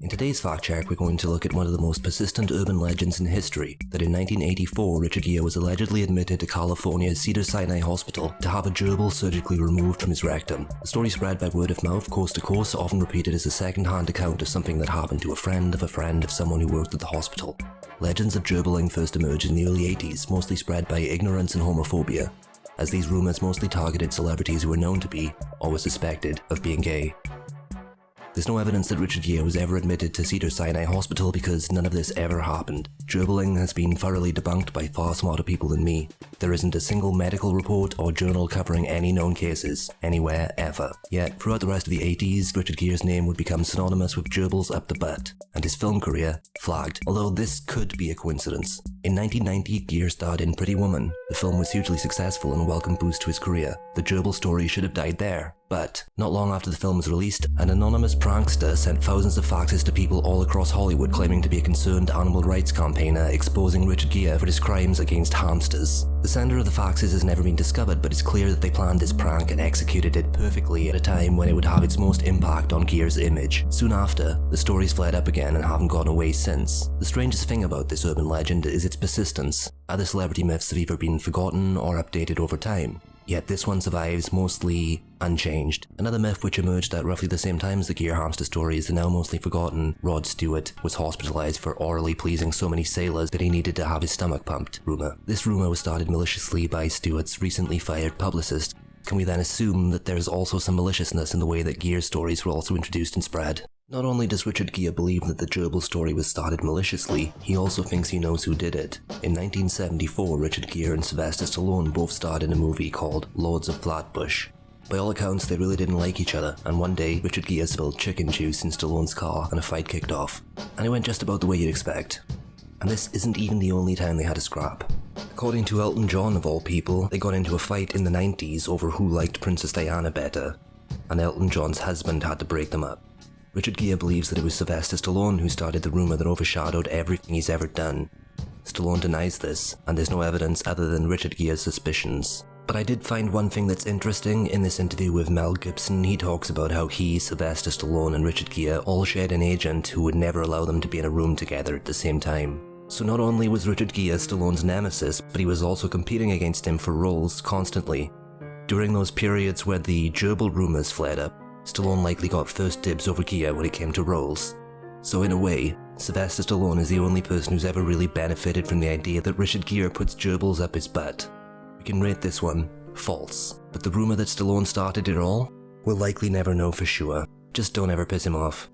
In today's fact check, we're going to look at one of the most persistent urban legends in history, that in 1984 Richard Gere was allegedly admitted to California's Cedars-Sinai Hospital to have a gerbil surgically removed from his rectum. The story spread by word of mouth coast to coast, often repeated as a second-hand account of something that happened to a friend of a friend of someone who worked at the hospital. Legends of gerbiling first emerged in the early 80s, mostly spread by ignorance and homophobia, as these rumours mostly targeted celebrities who were known to be, or were suspected, of being gay. There's no evidence that Richard Gere was ever admitted to Cedars-Sinai Hospital because none of this ever happened. Gerbiling has been thoroughly debunked by far smarter people than me. There isn't a single medical report or journal covering any known cases, anywhere, ever. Yet, throughout the rest of the 80s, Richard Gere's name would become synonymous with gerbils up the butt, and his film career flagged, although this could be a coincidence. In 1990, Gere starred in Pretty Woman. The film was hugely successful and a welcome boost to his career. The gerbil story should have died there, but, not long after the film was released, an anonymous prankster sent thousands of faxes to people all across Hollywood claiming to be a concerned animal rights campaigner exposing Richard Gere for his crimes against hamsters. The sender of the faxes has never been discovered, but it's clear that they planned this prank and executed it perfectly at a time when it would have its most impact on Gere's image. Soon after, the stories flared up again and haven't gone away since. The strangest thing about this urban legend is its persistence. Other celebrity myths have either been forgotten or updated over time. Yet this one survives mostly unchanged. Another myth which emerged at roughly the same time as the Gere hamster story is the now mostly forgotten Rod Stewart was hospitalized for orally pleasing so many sailors that he needed to have his stomach pumped rumour. This rumour was started maliciously by Stewart's recently fired publicist. Can we then assume that there's also some maliciousness in the way that Gere stories were also introduced and spread? Not only does Richard Gere believe that the gerbil story was started maliciously, he also thinks he knows who did it. In 1974, Richard Gere and Sylvester Stallone both starred in a movie called Lords of Flatbush. By all accounts, they really didn't like each other, and one day, Richard Gere spilled chicken juice in Stallone's car and a fight kicked off. And it went just about the way you'd expect. And this isn't even the only time they had a scrap. According to Elton John of all people, they got into a fight in the 90s over who liked Princess Diana better, and Elton John's husband had to break them up. Richard Gere believes that it was Sylvester Stallone who started the rumour that overshadowed everything he's ever done. Stallone denies this, and there's no evidence other than Richard Gere's suspicions. But I did find one thing that's interesting in this interview with Mel Gibson. He talks about how he, Sylvester Stallone, and Richard Gere all shared an agent who would never allow them to be in a room together at the same time. So not only was Richard Gere Stallone's nemesis, but he was also competing against him for roles constantly. During those periods where the gerbil rumours flared up, Stallone likely got first dibs over Gere when it came to roles. So in a way, Sylvester Stallone is the only person who's ever really benefited from the idea that Richard Gere puts gerbils up his butt. We can rate this one false, but the rumour that Stallone started it all, we'll likely never know for sure. Just don't ever piss him off.